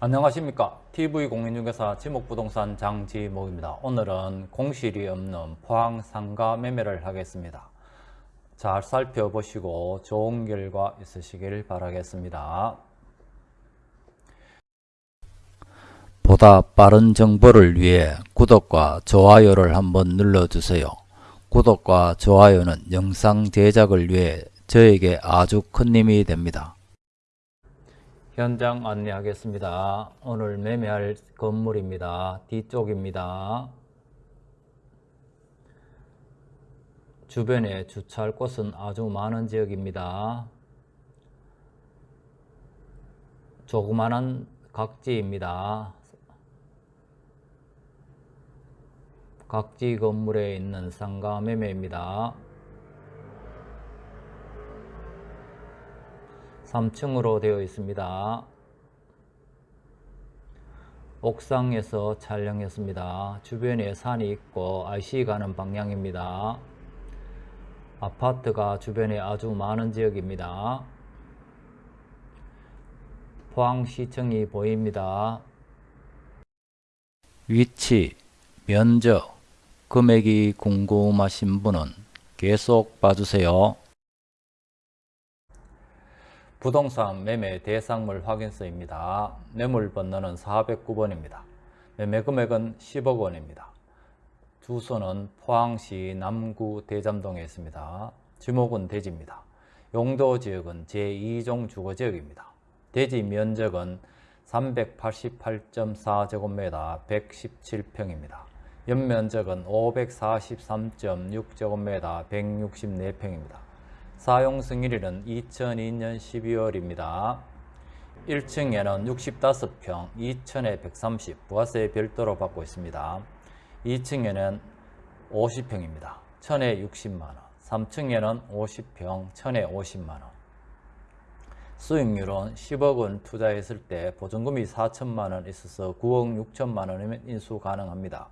안녕하십니까. TV공인중개사 지목부동산 장지목입니다. 오늘은 공실이 없는 포항 상가 매매를 하겠습니다. 잘 살펴보시고 좋은 결과 있으시길 바라겠습니다. 보다 빠른 정보를 위해 구독과 좋아요를 한번 눌러주세요. 구독과 좋아요는 영상 제작을 위해 저에게 아주 큰 힘이 됩니다 현장 안내하겠습니다. 오늘 매매할 건물입니다. 뒤쪽입니다. 주변에 주차할 곳은 아주 많은 지역입니다. 조그마한 각지입니다. 각지 건물에 있는 상가 매매입니다. 3층으로 되어 있습니다. 옥상에서 촬영했습니다. 주변에 산이 있고 IC 가는 방향입니다. 아파트가 주변에 아주 많은 지역입니다. 포항시청이 보입니다. 위치, 면적, 금액이 궁금하신 분은 계속 봐주세요. 부동산 매매 대상물 확인서입니다. 매물 번호는 409번입니다. 매매 금액은 10억 원입니다. 주소는 포항시 남구 대잠동에 있습니다. 지목은 대지입니다. 용도 지역은 제2종 주거지역입니다. 대지 면적은 388.4제곱미터 117평입니다. 연면적은 543.6제곱미터 164평입니다. 사용 승일일은 2002년 12월입니다. 1층에는 65평, 2층에 130, 부가세 별도로 받고 있습니다. 2층에는 50평입니다. 1000에 60만원, 3층에는 50평, 1000에 50만원. 수익률은 10억 원 투자했을 때 보증금이 4천만 원 있어서 9억 6천만 원이면 인수 가능합니다.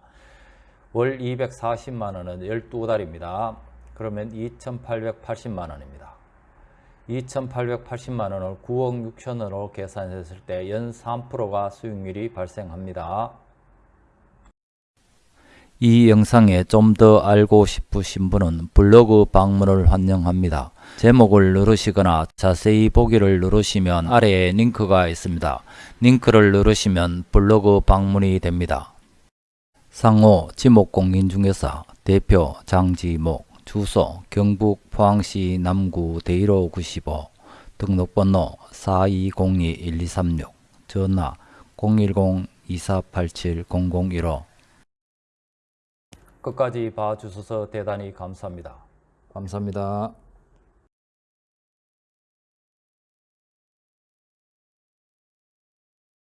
월 240만 원은 12달입니다. 그러면 2,880만 원입니다. 2,880만 원을 9억 6천원으로 계산했을 때 연 3%가 수익률이 발생합니다. 이 영상에 좀 더 알고 싶으신 분은 블로그 방문을 환영합니다. 제목을 누르시거나 자세히 보기를 누르시면 아래에 링크가 있습니다. 링크를 누르시면 블로그 방문이 됩니다. 상호 지목공인중개사 대표 장지목 주소 경북 포항시 남구 대일호 95 등록번호 4202-1236 전화 010-2487-0015 끝까지 봐주셔서 대단히 감사합니다. 감사합니다.